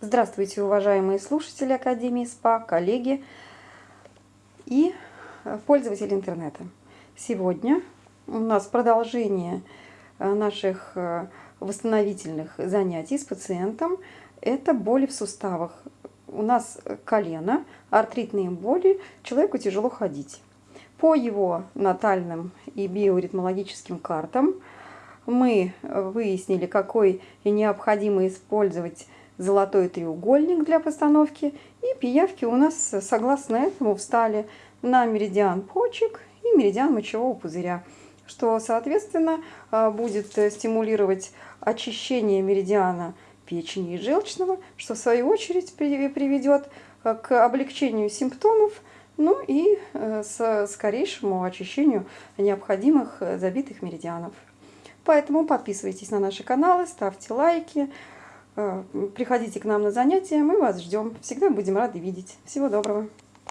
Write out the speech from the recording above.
Здравствуйте, уважаемые слушатели Академии СПА, коллеги и э, пользователи интернета. Сегодня у нас продолжение э, наших э, восстановительных занятий с пациентом. Это боли в суставах. У нас колено, артритные боли, человеку тяжело ходить. По его натальным и биоритмологическим картам мы выяснили, какой необходимо использовать золотой треугольник для постановки. И пиявки у нас, согласно этому, встали на меридиан почек и меридиан мочевого пузыря, что, соответственно, а, будет стимулировать очищение меридиана печени и желчного, что в свою очередь приведет а, к облегчению симптомов, ну и э, с скорейшему очищению необходимых э, забитых меридианов. Поэтому подписывайтесь на наши каналы, ставьте лайки, Э, приходите к нам на занятия, мы вас ждем. Всегда будем рады видеть. Всего доброго.